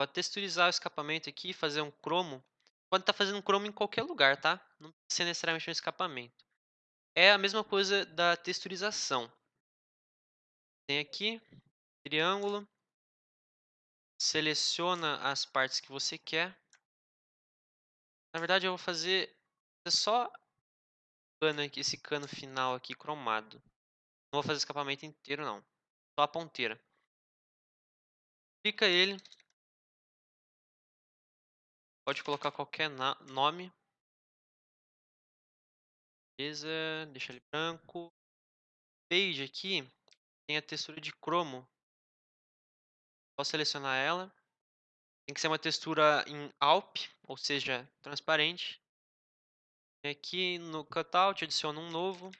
Para texturizar o escapamento aqui, fazer um cromo, pode estar fazendo cromo em qualquer lugar, tá? Não precisa necessariamente no escapamento. É a mesma coisa da texturização. Tem aqui, triângulo, seleciona as partes que você quer. Na verdade, eu vou fazer só cano aqui, esse cano final aqui cromado. Não vou fazer escapamento inteiro, não. Só a ponteira. Clica ele. Pode colocar qualquer nome. Beleza, deixa ele branco. Page aqui tem a textura de cromo. Só selecionar ela. Tem que ser uma textura em Alp, ou seja, transparente. Aqui no cutout adiciono um novo.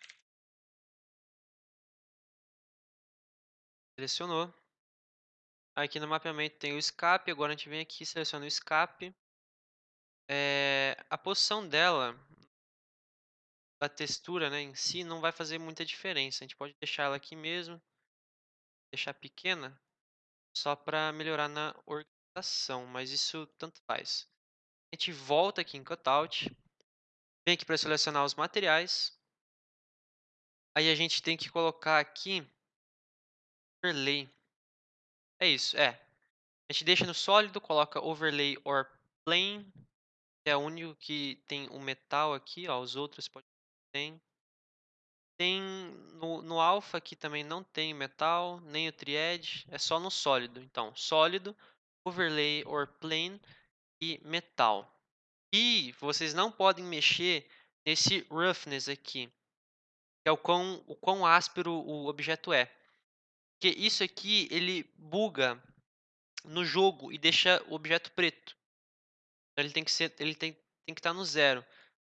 Selecionou. Aqui no mapeamento tem o escape, agora a gente vem aqui e seleciona o escape. É, a posição dela, a textura né, em si, não vai fazer muita diferença. A gente pode deixar ela aqui mesmo, deixar pequena, só para melhorar na organização, mas isso tanto faz. A gente volta aqui em Cutout, vem aqui para selecionar os materiais. Aí a gente tem que colocar aqui overlay. É isso, é. A gente deixa no sólido, coloca overlay or plane, que é o único que tem o metal aqui, ó, os outros pode tem. Tem no, no alpha aqui também não tem metal, nem o triad, é só no sólido. Então, sólido, overlay or plane e metal. E vocês não podem mexer nesse roughness aqui, que é o quão, o quão áspero o objeto é. Porque isso aqui, ele buga no jogo e deixa o objeto preto. Então, ele tem que ser, ele tem, tem que estar no zero.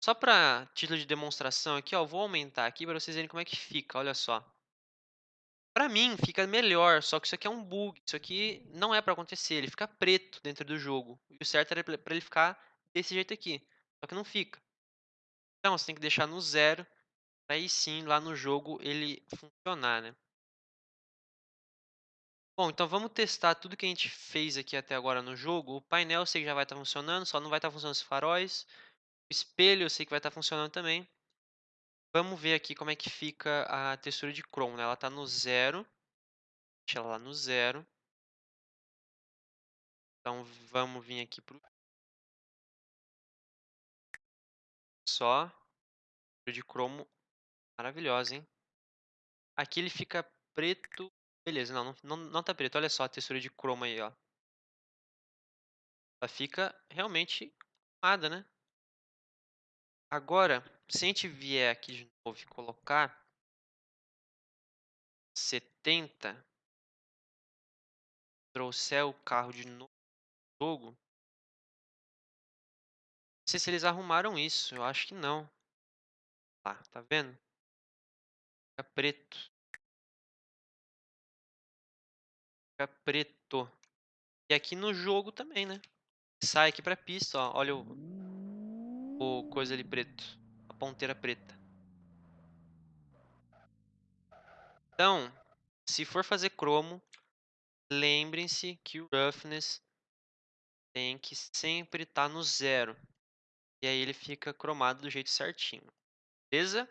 Só para título de demonstração aqui, ó, vou aumentar aqui para vocês verem como é que fica, olha só. Para mim fica melhor, só que isso aqui é um bug, isso aqui não é para acontecer, ele fica preto dentro do jogo. E o certo era para ele ficar desse jeito aqui, só que não fica. Então você tem que deixar no zero, para aí sim lá no jogo ele funcionar, né? Bom, então vamos testar tudo que a gente fez aqui até agora no jogo. O painel eu sei que já vai estar tá funcionando, só não vai estar tá funcionando os faróis. O espelho eu sei que vai estar tá funcionando também. Vamos ver aqui como é que fica a textura de Chrome. Né? Ela está no zero. Deixa ela lá no zero. Então vamos vir aqui para o só. De cromo maravilhosa, hein? Aqui ele fica preto Beleza, não, não, não tá preto. Olha só a textura de chroma aí, ó. Ela fica realmente arrumada, né? Agora, se a gente vier aqui de novo e colocar 70, trouxer o carro de novo no jogo, não sei se eles arrumaram isso, eu acho que não. Lá, tá vendo? Fica preto. Fica preto. E aqui no jogo também, né? Sai aqui pra pista, ó. Olha o, o coisa ali preto. A ponteira preta. Então, se for fazer cromo, lembrem-se que o roughness tem que sempre estar tá no zero. E aí ele fica cromado do jeito certinho. Beleza?